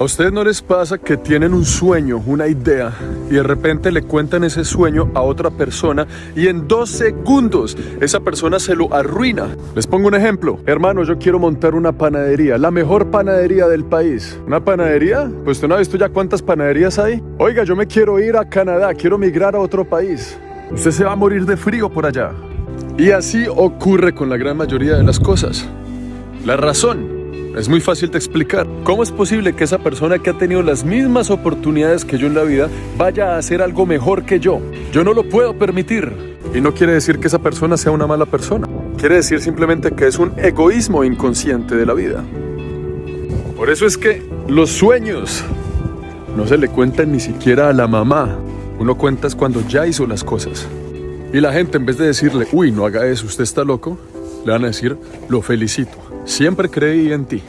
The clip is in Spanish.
¿A ustedes no les pasa que tienen un sueño, una idea, y de repente le cuentan ese sueño a otra persona y en dos segundos esa persona se lo arruina? Les pongo un ejemplo. Hermano, yo quiero montar una panadería, la mejor panadería del país. ¿Una panadería? Pues usted no ha visto ya cuántas panaderías hay. Oiga, yo me quiero ir a Canadá, quiero migrar a otro país. Usted se va a morir de frío por allá. Y así ocurre con la gran mayoría de las cosas. La razón es muy fácil de explicar. ¿Cómo es posible que esa persona que ha tenido las mismas oportunidades que yo en la vida vaya a hacer algo mejor que yo? Yo no lo puedo permitir. Y no quiere decir que esa persona sea una mala persona. Quiere decir simplemente que es un egoísmo inconsciente de la vida. Por eso es que los sueños no se le cuentan ni siquiera a la mamá. Uno cuenta es cuando ya hizo las cosas. Y la gente en vez de decirle, uy, no haga eso, usted está loco, le van a decir, lo felicito. Siempre creí en ti.